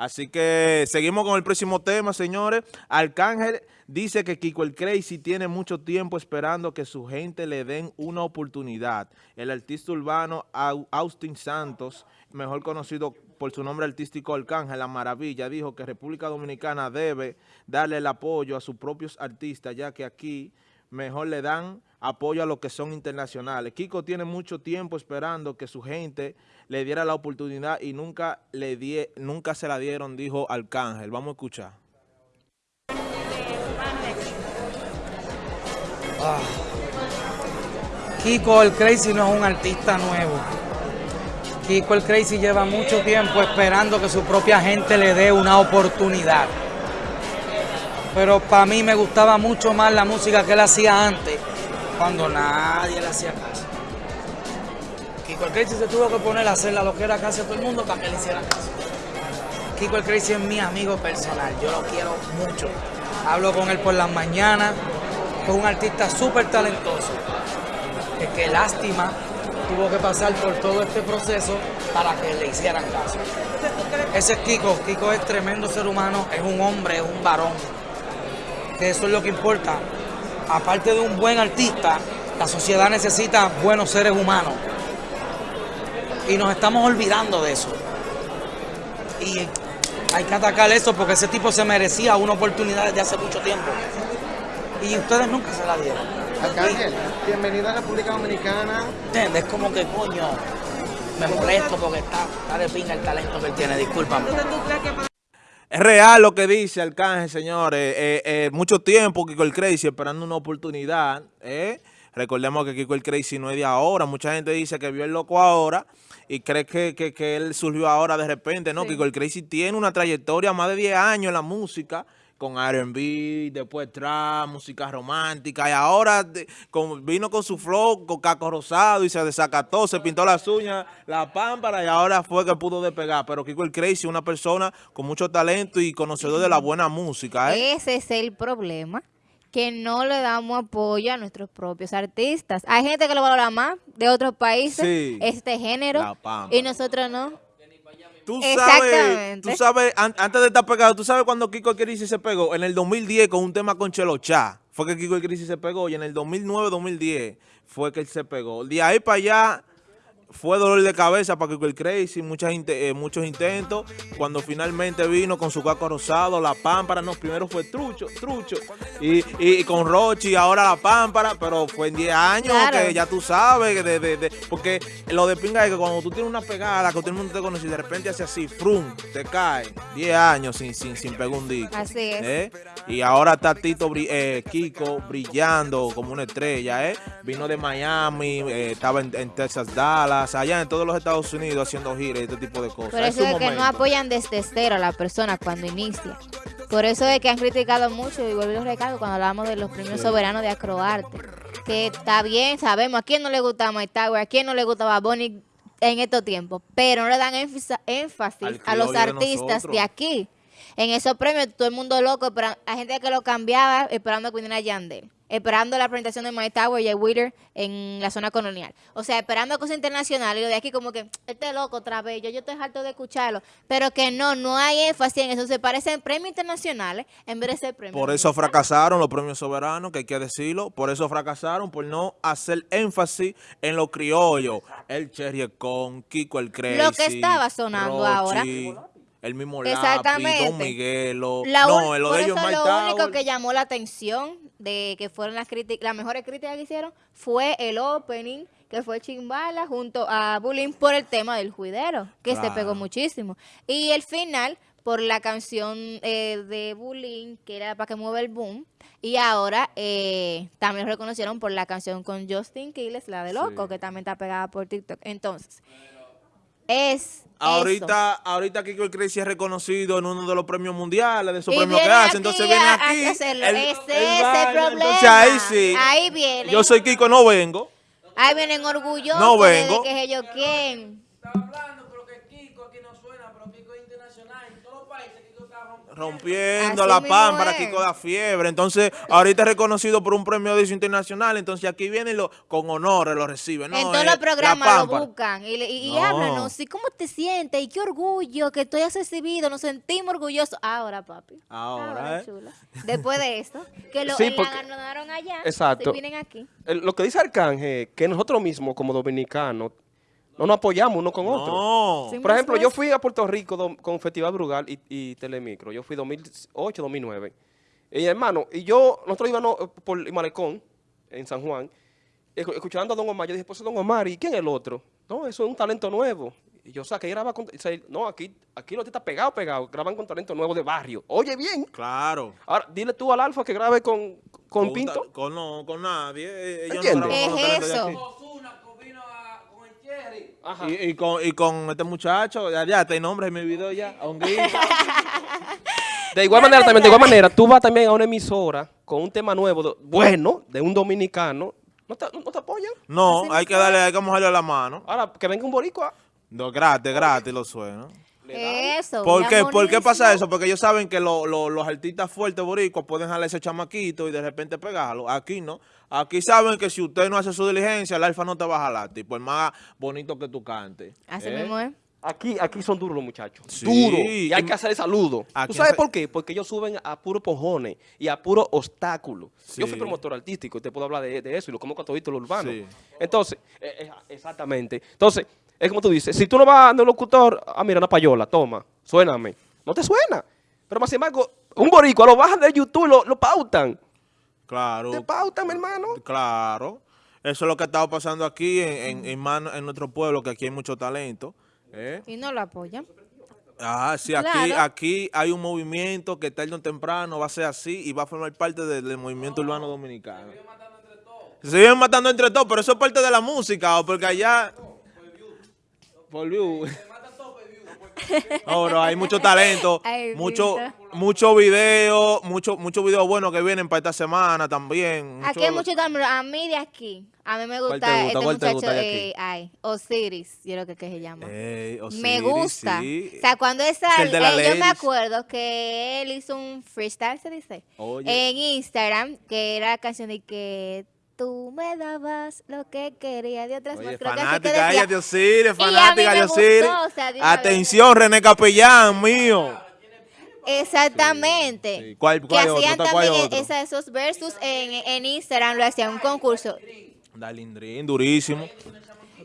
Así que seguimos con el próximo tema, señores. Arcángel dice que Kiko el Crazy tiene mucho tiempo esperando que su gente le den una oportunidad. El artista urbano Austin Santos, mejor conocido por su nombre artístico Arcángel, La Maravilla, dijo que República Dominicana debe darle el apoyo a sus propios artistas, ya que aquí mejor le dan apoyo a los que son internacionales. Kiko tiene mucho tiempo esperando que su gente le diera la oportunidad y nunca, le die, nunca se la dieron, dijo Arcángel. Vamos a escuchar. Ah. Kiko el Crazy no es un artista nuevo. Kiko el Crazy lleva mucho tiempo esperando que su propia gente le dé una oportunidad pero para mí me gustaba mucho más la música que él hacía antes, cuando nadie le hacía caso. Kiko el Crazy se tuvo que poner a hacer lo que era casi a todo el mundo para que le hiciera caso. Kiko el Crazy es mi amigo personal, yo lo quiero mucho. Hablo con él por las mañanas, es un artista súper talentoso. Es que lástima tuvo que pasar por todo este proceso para que le hicieran caso. Ese es Kiko, Kiko es tremendo ser humano, es un hombre, es un varón que eso es lo que importa. Aparte de un buen artista, la sociedad necesita buenos seres humanos. Y nos estamos olvidando de eso. Y hay que atacar eso porque ese tipo se merecía una oportunidad desde hace mucho tiempo. Y ustedes nunca se la dieron. Arcángel, bienvenida a la República Dominicana. Es como que coño, me molesto porque está, está de pinga el talento que él tiene, discúlpame. Es real lo que dice Arcángel, señores. Eh, eh, mucho tiempo Kiko el Crazy esperando una oportunidad. ¿eh? Recordemos que Kiko el Crazy no es de ahora. Mucha gente dice que vio el loco ahora y cree que, que, él surgió ahora de repente. No, Kiko el Crazy tiene una trayectoria más de 10 años en la música con R&B, después trap, música romántica, y ahora vino con su flow, con caco rosado, y se desacató, se pintó las uñas, la pámpara, y ahora fue que pudo despegar. Pero Kiko el Crazy, una persona con mucho talento y conocedor de la buena música. ¿eh? Ese es el problema que no le damos apoyo a nuestros propios artistas. Hay gente que lo valora más de otros países, este género, y nosotros no. Tú sabes, tú sabes, antes de estar pegado, tú sabes cuando Kiko Crisis se pegó, en el 2010 con un tema con Chelo Chá, fue que Kiko Crisis se pegó, y en el 2009-2010 fue que él se pegó. De ahí para allá fue dolor de cabeza para que el Crazy, muchas, eh, muchos intentos. Cuando finalmente vino con su caco rosado, la pámpara, no, primero fue trucho, trucho. Y, y, con Rochi, ahora la pámpara, pero fue en 10 años que ya tú sabes, de, de, porque lo de pinga es que cuando tú tienes una pegada, que todo el mundo te conoce y de repente hace así, frum, te cae. 10 años sin, sin, sin pegar un disco. Así es. ¿eh? Y ahora está Tito eh, Kiko brillando como una estrella, ¿eh? Vino de Miami, estaba en, en Texas, Dallas allá en todos los Estados Unidos haciendo giras y este tipo de cosas. Por eso es, que no apoyan desde cero a la persona cuando inicia. Por eso es que han criticado mucho, y vuelvo a recalco cuando hablamos de los premios soberanos de Acroarte. Que está bien, sabemos a quién no le gusta My Tower, a quién no le gustaba Bonnie en estos tiempos, pero no le dan énfasis a los artistas de, aquí. En esos premios, todo el mundo loco, pero hay gente que lo cambiaba esperando que viniera Yandel esperando la presentación de My Tower y el Wither en la zona colonial. O sea, esperando cosas internacionales y lo de aquí como que, este loco otra vez, yo, yo estoy harto de escucharlo. Pero que no, no hay énfasis en eso. Se parecen premios internacionales en vez de ser premios. Por eso fracasaron los premios soberanos, que hay que decirlo. Por eso fracasaron, por no hacer énfasis en lo criollo. El Cherry con Kiko el Crazy. Lo que estaba sonando ahora el mismo Exactamente. Don Miguelo. no, lo de ellos lo único que llamó la atención de que fueron las críticas, las mejores críticas que hicieron fue el opening que fue Chimbala junto a Bullying por el tema del juidero, que se pegó muchísimo. Y el final por la canción eh, de Bullying, que era para que mueva el boom. Y ahora eh, también lo reconocieron por la canción con Justin Quiles, la de Loco, que también está pegada por TikTok. Entonces, es Ahorita, ahorita Kiko el Crazy es reconocido en uno de los premios mundiales, de esos premios que hace, entonces viene aquí. ese es el problema. Entonces ahí sí. Ahí viene. Yo soy Kiko, no vengo. Ahí vienen orgullosos no vengo. de que es ellos quién. Está hablando, pero que Kiko aquí no suena, pero Kiko es internacional. Rompiendo Así la pámpara. Kiko da fiebre. Entonces, ahorita es reconocido por un premio de internacional. Entonces, aquí vienen los con honores, lo reciben. No, en todos eh, los la programas lo buscan y, le- y, y No. háblanos, ¿y cómo te sientes? ¿Y qué orgullo que estoy recibido? Nos sentimos orgullosos. Ahora, papi. Ahora, ¿eh? chula. Después de esto, que lo Sí, porque- allá, Exacto. vienen aquí. El- lo que dice Arcángel, que nosotros mismos como dominicanos no nos apoyamos uno con otro. No. Sí. Por ejemplo, yo fui a Puerto Rico do- con Festival Brugal y, y Telemicro. Yo fui 2008, 2009. Y hermano, y yo, nosotros íbamos eh, por el Malecón, en San Juan, escu- escuchando a Don Omar. Yo dije, pues Don Omar, ¿y quién es el otro? No, eso es un talento nuevo. Y yo, o sea, que graba con... o sea, no, aquí, aquí lo está pegado, pegado. Graban con talento nuevo de barrio. Oye, bien. Claro. Ahora, dile tú al Alfa que grabe con, con Pinto. Con, no, con nadie. eh, Ellos ¿Entiendes? no los Es eso. aquí. Ozuna vino a- con el Cherry. Ajá. Y, y con, y con este muchacho, ya, ya, te nombre en mi video ya, a un guía. De igual manera, también, de igual manera, tú vas también a una emisora con un tema nuevo, de- bueno, de un dominicano, ¿no te, no te apoyan? No, hay que darle, hay que mojarle la mano. Ahora, que venga un boricua. No, gratis, gratis lo suena. Eso. ¿Por qué? ¿Por qué pasa eso? Porque ellos saben que lo- lo- los artistas fuertes boricuas pueden jalar ese chamaquito y de repente pegarlo. Aquí no. Aquí saben que si usted no hace su diligencia, el alfa no te va a jalar, tipo, el más bonito que tú cantes. Así ¿Eh? mismo es. Aquí, aquí son duros los muchachos. Sí. Duros. Y hay que hacer el saludo. ¿Tú sabes hace- por qué? Porque ellos suben a puros pojones y a puro obstáculo. Yo fui promotor artístico y te puedo hablar de, de eso y lo como con todo lo urbano. Sí. Entonces, eh, eh, exactamente. Entonces, es como tú dices, si tú no vas a un locutor, ah, mira, una payola, toma, suéname. No te suena. Pero más sin embargo, un boricua lo bajan de YouTube, lo, lo pautan. Claro. Te pautan, mi hermano. Claro. Eso es lo que ha estado pasando aquí en, en, en mano- en nuestro pueblo, que aquí hay mucho talento. ¿eh? Y no lo apoyan. Ah, sí, aquí, Claro. aquí hay un movimiento que tarde o temprano va a ser así y va a formar parte del, del movimiento urbano dominicano. Se siguen matando entre todos, pero eso es parte de la música, o porque allá... Por view. No, bro, hay mucho talento, Ay, mucho, Vita. mucho video, mucho, mucho video bueno que vienen para esta semana también. Aquí hay mucho talento. A mí de aquí, a mí me ¿Cuál gusta, gusta? este ¿Cuál te muchacho, gusta de eh, ay, Osiris, yo creo que, que se llama. Ey, me Osiris, gusta. sí. O sea, cuando esa, Es eh, yo me acuerdo que él hizo un freestyle, se dice, Oye. en Instagram, que era la canción de que tú me dabas lo que quería de otras Oye, más. Creo que que fanática decía. ella fanática o sea. Atención, René Capellán, mío. Exactamente. Sí. ¿Cuál- que cuál otro? hacían ¿Cuál también otro? esa- esos versus en, en Instagram, lo hacían un concurso. Dalindrin, durísimo.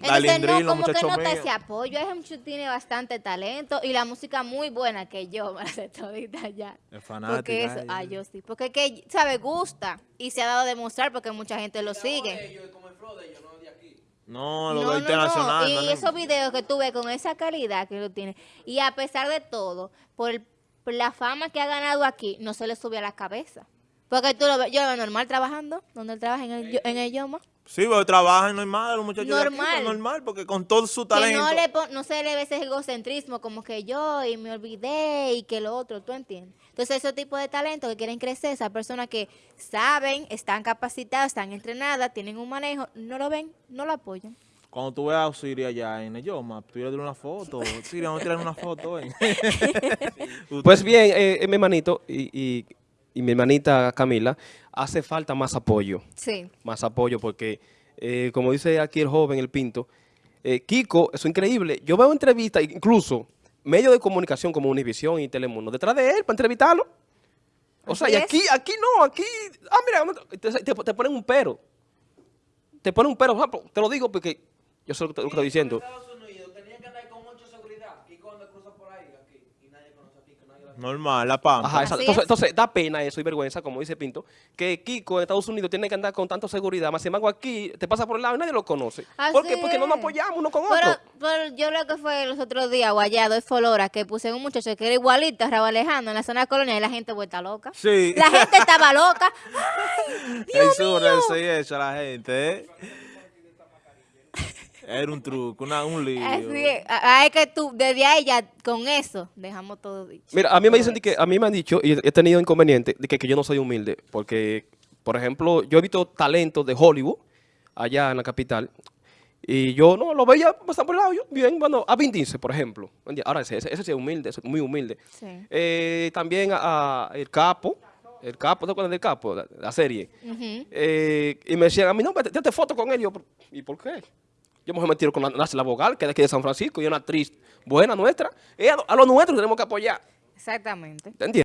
Entonces, no, como que nota míos. ese apoyo. Ese muchacho tiene bastante talento y la música muy buena que yo me la sé todita ya. Es fanática Porque eso, ah, yo sí. Porque que, sabe, gusta y se ha dado a demostrar porque mucha gente lo sigue. No, lo No, no, internacional. no. Y esos videos que tuve con esa calidad que lo tiene. Y a pesar de todo, por, el- por la fama que ha ganado aquí, no se le sube a la cabeza. Porque tú lo ves, yo lo veo normal trabajando, donde él trabaja en el, en el Yoma. Sí, pero trabajan normal, los muchachos de aquí, Normal. pues, normal, porque con todo su Que talento. no, le pon- no se le ve ese egocentrismo como que yo y me olvidé y que lo otro, ¿tú entiendes? Entonces, ese tipo de talento que quieren crecer, esas personas que saben, están capacitadas, están entrenadas, tienen un manejo, no lo ven, no lo apoyan. Cuando tú veas a Osiris allá en el Yoma, tú le una foto. Osiris, vamos a tirar una foto. eh. Pues bien, eh, eh, mi hermanito y, y- y mi hermanita Camila, hace falta más apoyo. Sí. más apoyo porque, eh, como dice aquí el joven, el Pinto, eh, Kiko, eso es increíble. Yo veo entrevistas, incluso medios de comunicación como Univisión y Telemundo, detrás de él para entrevistarlo. O sea, y aquí, aquí no, aquí, ah, mira, te, te- te ponen un pero. Te ponen un pero, por ejemplo, te lo digo porque yo sé lo que te- lo que estoy diciendo. Estados Unidos tenían que andar con mucha seguridad y cuando cruza por ahí aquí y nadie conoce aquí, que nadie la Normal, la pampa. Ajá, exacto. Entonces, es. entonces da pena eso y vergüenza, como dice Pinto, que Kiko en Estados Unidos tiene que andar con tanta seguridad, más sin embargo aquí te pasa por el lado y nadie lo conoce. ¿Por qué? Porque no nos apoyamos uno con Pero, otro. pero yo lo que fue los otros días, o allá, doy Folora, que puse un muchacho que era igualito a Raúl Alejandro en la zona colonial y la gente vuelta loca. Sí. La gente estaba loca. Es sobre eso y eso la gente, ¿eh? Era un truco, una, un lío. Es. Es que tú, desde ahí ya, con eso, dejamos todo dicho. Mira, a mí me dicen que, a mí me han dicho, y he tenido inconveniente, de que, que yo no soy humilde, porque, por ejemplo, yo he visto talentos de Hollywood, allá en la capital, Y yo no lo veía pasar por el lado, yo, bien, bueno, a Vin Diesel, por ejemplo. Ahora ese, ese, ese sí es humilde, ese es muy humilde. Sí. Eh, también a, a El Capo, El Capo, ¿te acuerdas del Capo? La, la serie. Eh, y me decían a mí, no, tírate foto con él. Y yo, ¿y por qué? Yo me tiro con la, Nancy la Vogal, que es de aquí de San Francisco, y es una actriz buena nuestra. Es a, lo- a lo nuestro que tenemos que apoyar. Exactamente. ¿Te entiendes?